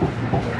Yeah.